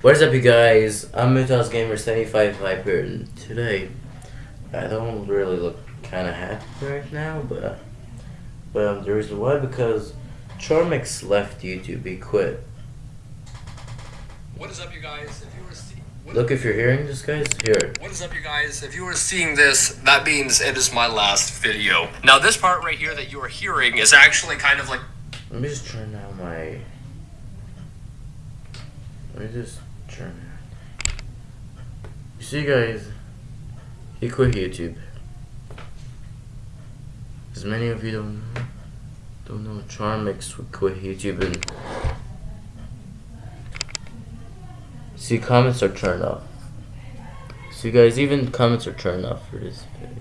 What is up, you guys? I'm Mutas Gamer 75 Viper, and today I don't really look kind of happy right now, but but um, the reason why because Charmix left YouTube. He quit. What is up, you guys? If you were what- Look, if you're hearing this, guys, hear it. What is up, you guys? If you are seeing this, that means it is my last video. Now, this part right here that you are hearing is actually kind of like Let me just turn down my. Let me just it. You see, guys, he quit YouTube. As many of you don't know, don't know, Charmix quit YouTube and. See, comments are turned off. See, guys, even comments are turned off for this video.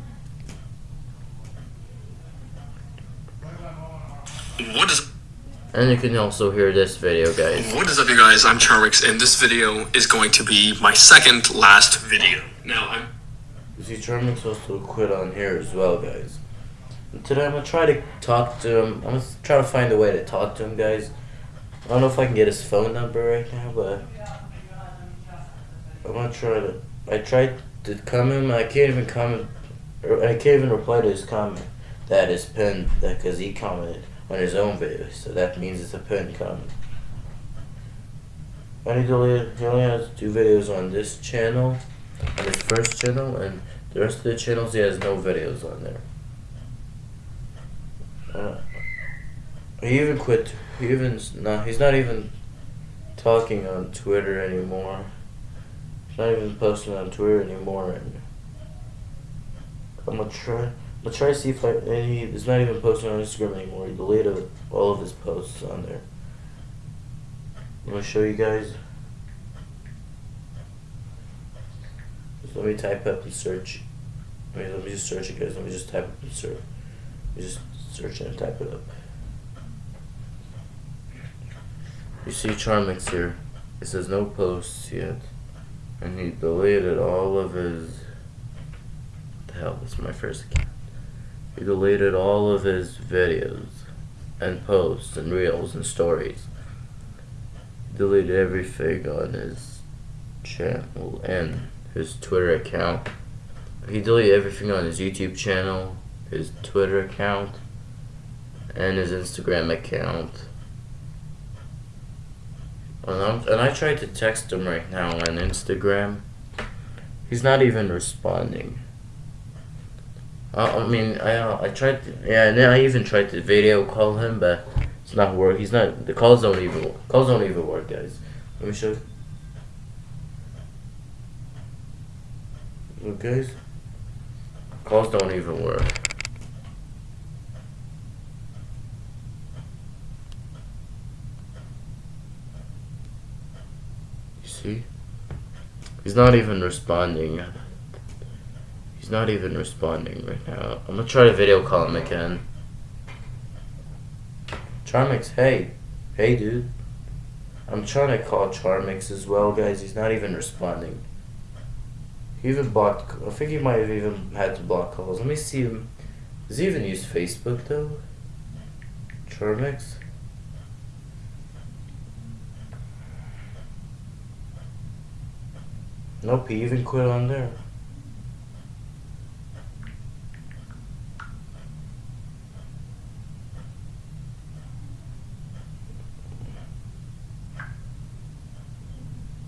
what is And you can also hear this video, guys. what is up, you guys? I'm Charmix, and this video is going to be my second last video. Now, I'm You see, Charmix also quit on here as well, guys. And today I'm gonna try to talk to him. I'm gonna try to find a way to talk to him, guys. I don't know if I can get his phone number right now, but I'm gonna try to. I tried to comment. I can't even comment. Or I can't even reply to his comment. That is pinned because he commented on his own video, so that means it's a pinned comment. He deleted. He only has two videos on this channel, on his first channel, and the rest of the channels he has no videos on there. Uh, he even quit. He even no. He's not even talking on Twitter anymore. He's not even posting on Twitter anymore. And I'm gonna try. Gonna try to see if I. And he, he's not even posting on Instagram anymore. He deleted all of his posts on there. I'm gonna show you guys. Just let me type up and search. Wait, let me just search it, guys. Let me just type up and search. Let me just search and type it up. You see Charmix here. It says no posts yet. And he deleted all of his. What the hell? This is my first account. He deleted all of his videos and posts and reels and stories. Deleted everything on his channel and his Twitter account. He deleted everything on his YouTube channel, his Twitter account, and his Instagram account. And, I'm, and I tried to text him right now on Instagram. He's not even responding. I, I mean, I uh, I tried to, yeah, and then I even tried to video call him, but it's not work. He's not. The calls don't even calls don't even work, guys. Let me show you. Look, guys. Calls don't even work. You see? He's not even responding. He's not even responding right now. I'm gonna try to video call him again. Charmix, hey. Hey, dude. I'm trying to call Charmix as well, guys. He's not even responding. He even blocked. I think he might have even had to block calls. Let me see him. Does he even use Facebook though? Charmix? Nope, he even quit on there.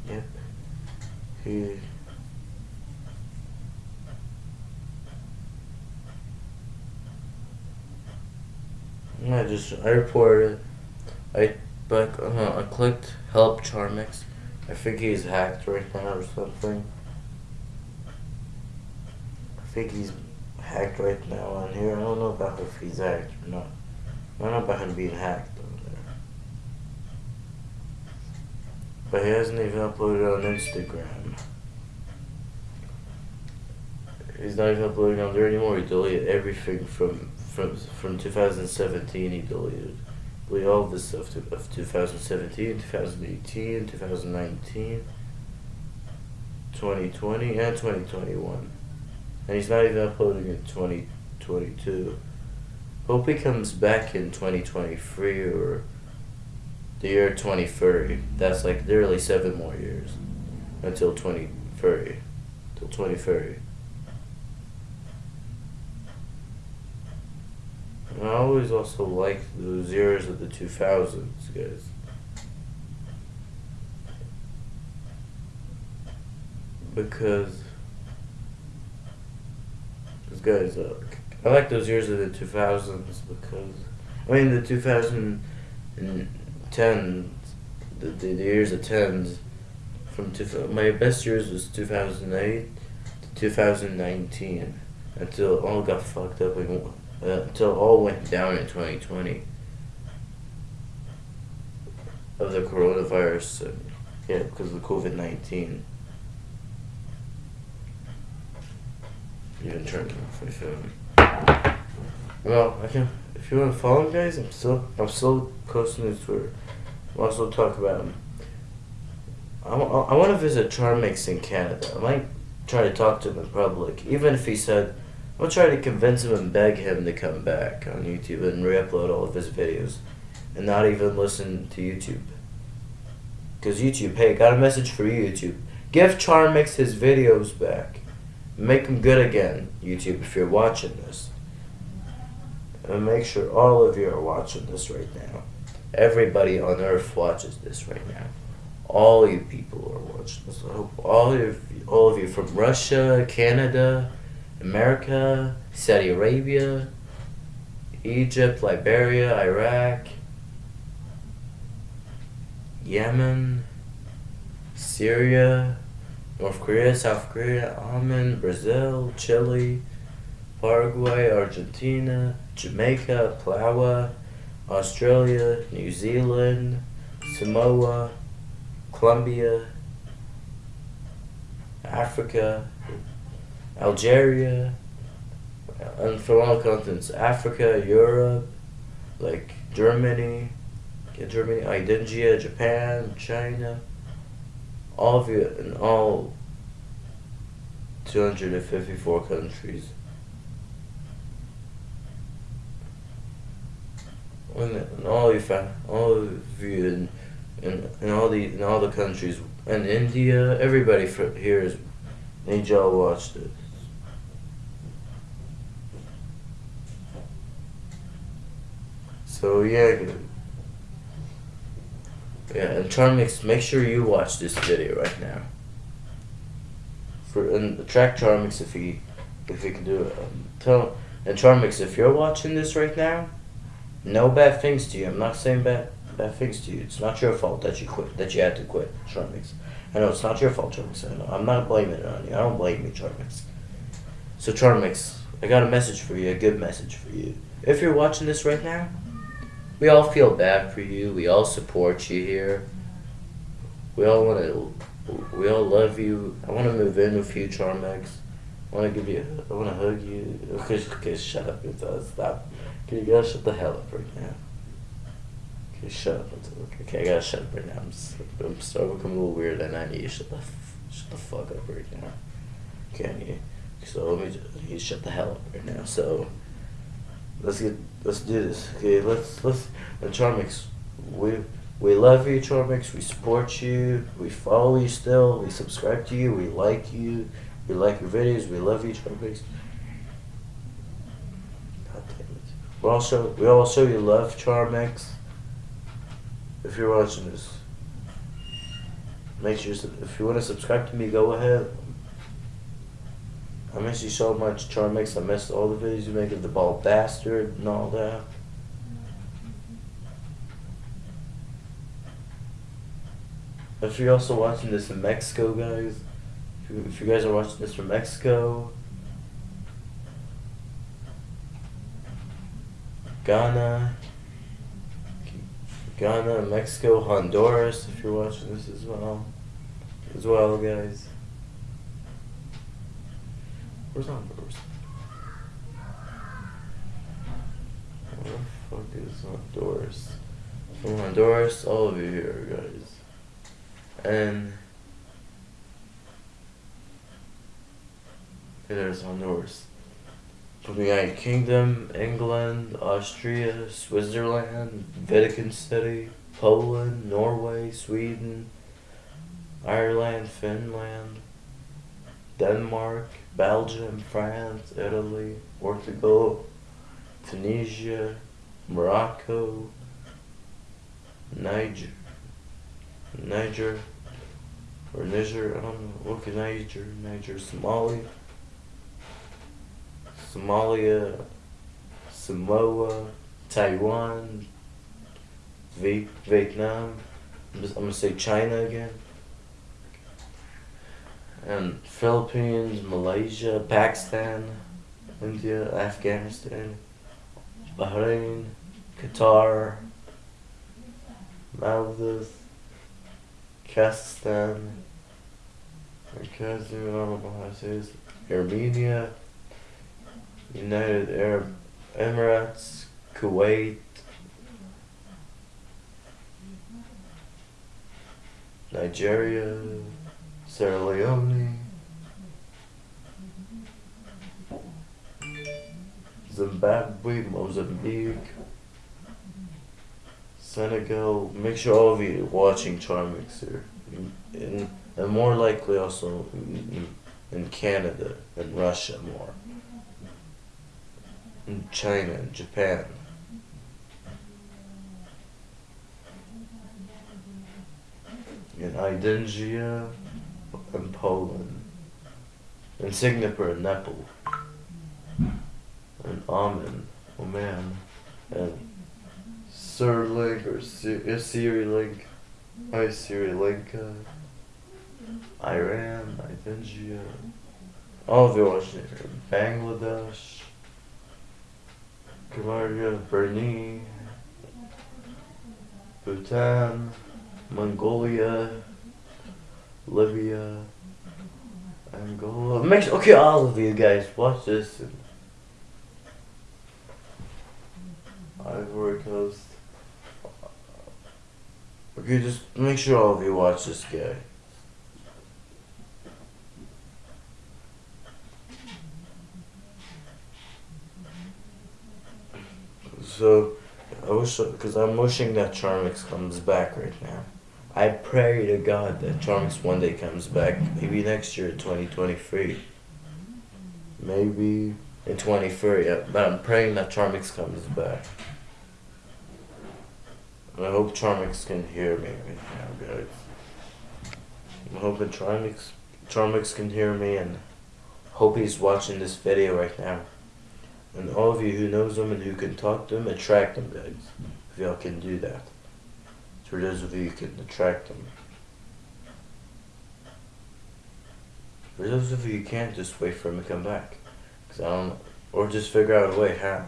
Yep. He. I just I reported. I but uh, I clicked help Charmix. I think he's hacked right now or something. I think he's hacked right now on here. I don't know about if he's hacked or not. I don't know about him being hacked on there. But he hasn't even uploaded on Instagram. He's not even uploading on there anymore. He deleted everything from from from 2017. He deleted, deleted all this stuff of 2017, 2018, 2019, 2020, and 2021. And he's not even uploading in 2022. Hope he comes back in 2023 or the year 2030. That's like literally seven more years until 2030. Till 2030. I always also liked those years of the 2000s, guys. Because those guys, uh, I like those years of the 2000s because, I mean, the 2010s, the, the, the years of 10s, from two, my best years was 2008 to 2019 until all got fucked up and until all went down in 2020 of the coronavirus. Yeah, because of the COVID 19. Even off my phone. Well, I can. If you want to follow guys, I'm still I'm still posting this Twitter. I'll also talk about um, him. I, I, want to visit Charmix in Canada. I might try to talk to him in public, even if he said. I'll try to convince him and beg him to come back on YouTube and re-upload all of his videos, and not even listen to YouTube. Cause YouTube, hey, got a message for you, YouTube. Give Charmix his videos back. Make them good again, YouTube, if you're watching this. And make sure all of you are watching this right now. Everybody on earth watches this right now. All you people are watching this. I hope all of you, all of you from Russia, Canada, America, Saudi Arabia, Egypt, Liberia, Iraq, Yemen, Syria, North Korea, South Korea, Oman, Brazil, Chile, Paraguay, Argentina, Jamaica, Palau, Australia, New Zealand, Samoa, Colombia, Africa, Algeria, and from all continents, Africa, Europe, like Germany, yeah, Germany, Indonesia, Japan, China, all of you in all 254 countries. And all you all of you in, in, in all the in all the countries, and India, everybody for here is need y'all watch So yeah, yeah, and Charmix, make sure you watch this video right now. For and track Charmix if he if he can do it. Um, tell and Charmix if you're watching this right now, no bad things to you. I'm not saying bad bad things to you. It's not your fault that you quit that you had to quit, Charmix. I know it's not your fault, Charmix. I know. I'm not blaming it on you. I don't blame you, Charmix. So Charmix, I got a message for you, a good message for you. If you're watching this right now, we all feel bad for you. We all support you here. We all want to. We all love you. I want to move in with you, Charmix. I want to give you. I want to hug you. Okay, okay, shut up. Stop. Okay, you gotta shut the hell up right now. Okay, shut up. Okay, I gotta shut up right now. I'm, I'm starting to become a little weird, and I need to shut the shut the fuck up right now. Can you? So let me. Just, you shut the hell up right now. So let's get let's do this. Okay, let's let's and Charmix, we we love you, Charmix. We support you. We follow you still. We subscribe to you. We like you. We like your videos. We love you, Charmix. God damn it. We also we all show you love, Charmix. If you're watching this, make sure if you want to subscribe to me, go ahead. I miss you so much, Charmix. I missed all the videos you make of the bald bastard and all that. If you're also watching this in Mexico, guys, if you, if you guys are watching this from Mexico, Ghana, Ghana, Mexico, Honduras, if you're watching this as well, as well, guys. Where's Honduras? Where the fuck is Honduras? From Honduras, all of you here, guys. And there's Honduras. From the United Kingdom, England, Austria, Switzerland, Vatican City, Poland, Norway, Sweden, Ireland, Finland, Denmark, Belgium, France, Italy, Portugal, Tunisia, Morocco, Niger, Niger, or Niger, I don't know, look at Niger, Niger, Somalia, Somalia, Samoa, Taiwan, v- Vietnam, I'm, gonna say China again, and Philippines, Malaysia, Pakistan, India, Afghanistan, Bahrain, Qatar, Maldives, Kazakhstan, I don't say Armenia, United Arab Emirates, Kuwait, Nigeria, Sierra Leone, Zimbabwe, Mozambique, Senegal. Make sure all of you are watching Charmix here. And, and more likely also in, in Canada and Russia more. In China and Japan. In Idengia and Poland. In Singapore and Nepal. And Oman, Oman. And Sirlink or uh, Sri Link. Hi Sri Lanka. Iran, Nigeria. All of watching here. Bangladesh. Cambodia, Brunei. Bhutan. Mongolia. Libya. Angola. Sure, okay, all of you guys, watch this. And Ivory Coast. Okay, just make sure all of you watch this guy. So, I wish, because I'm wishing that Charmix comes back right now. I pray to God that Charmix one day comes back. Maybe next year, 2023. Maybe in 23. Yeah, but I'm praying that Charmix comes back. And I hope Charmix can hear me right now, guys. I'm hoping Charmix, Charmix can hear me and hope he's watching this video right now. And all of you who knows him and who can talk to him, attract him, guys. If y'all can do that. For those of you who can attract them. For those of you who can't, just wait for him to come back. Cause I don't, or just figure out a way how.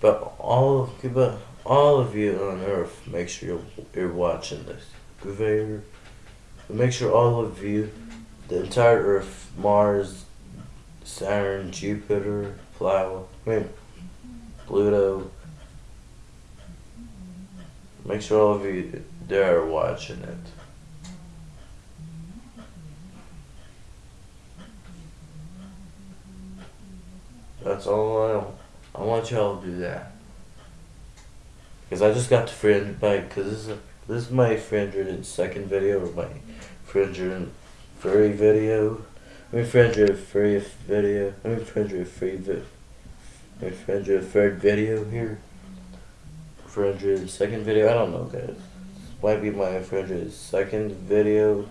But all of, but all of you on Earth, make sure you're, you're watching this. Conveyor. Make sure all of you, the entire Earth, Mars, Saturn, Jupiter, Plow, I mean, Pluto. Make sure all of you there are watching it. That's all I I want y'all to do that. Cause I just got the 300 bike. Cause this is this is my 302nd video or my 303 video. I mean 303 video. I mean 303 vi- my 303rd video here. 302nd video. I don't know, guys. Might be my 302nd video.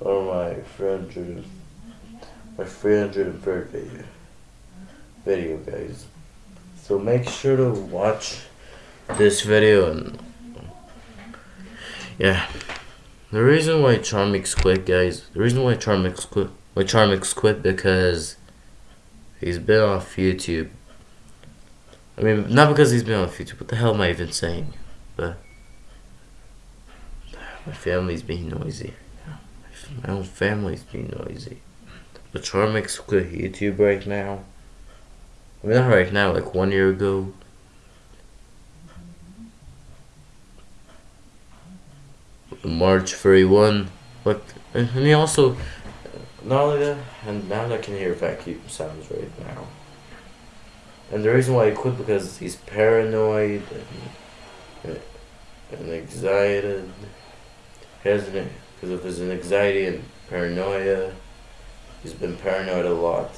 Or my 300, my 303rd video. Video, guys. So make sure to watch this video and yeah. The reason why Charmix quit, guys. The reason why Charmix quit, why Charmix quit because he's been off YouTube. I mean, not because he's been off YouTube. What the hell am I even saying? But my family's being noisy. My own family's being noisy. But Charmix quit YouTube right now. I mean, not right now. Like one year ago. March 31. But and he also not only that, and now I can hear vacuum sounds right now. And the reason why he quit because he's paranoid and, and anxiety. He has an because of his anxiety and paranoia. He's been paranoid a lot.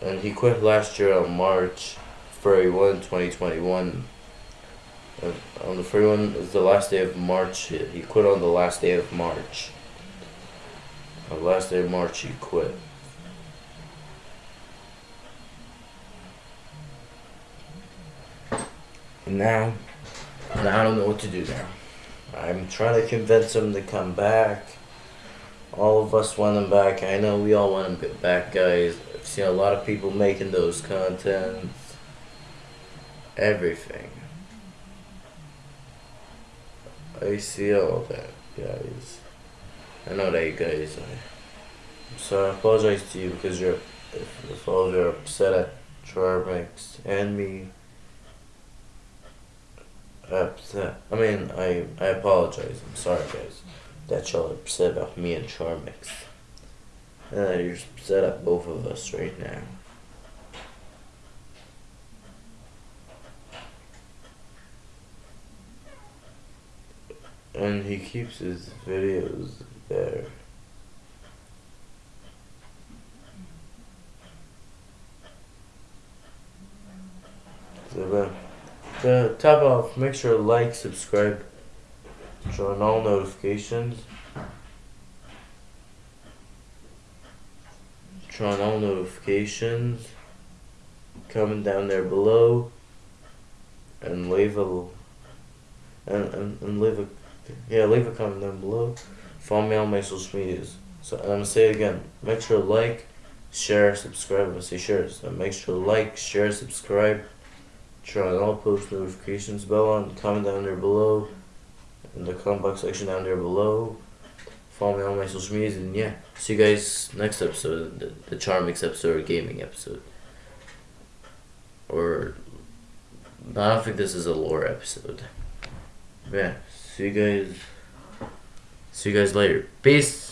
And he quit last year on March 31, 2021. Uh, on the 31 is the last day of March. He quit on the last day of March. The last day of March, he quit. And now, now I don't know what to do now. I'm trying to convince him to come back. All of us want him back. I know we all want him back, guys. I've seen a lot of people making those contents. Everything. I see all that, guys. I know that you guys. I, so I apologize to you because you're, if, if all you're upset at Charmix and me upset. I mean, I I apologize. I'm sorry, guys, that y'all upset about me and Charmix. That uh, you're upset at both of us right now. And he keeps his videos there. So, to top off, make sure to like, subscribe, turn on all notifications. Turn on all notifications. Comment down there below. And leave a and, and, and leave a yeah, leave a comment down below. Follow me on my social medias. So I'm gonna say it again. Make sure to like, share, subscribe. I'm say share. So make sure to like, share, subscribe turn on all post notifications bell on, comment down there below, in the comment box section down there below. Follow me on my social medias, and yeah, see you guys next episode, the, the Charmix episode or gaming episode. Or, I don't think this is a lore episode. Yeah, see you guys, see you guys later. Peace!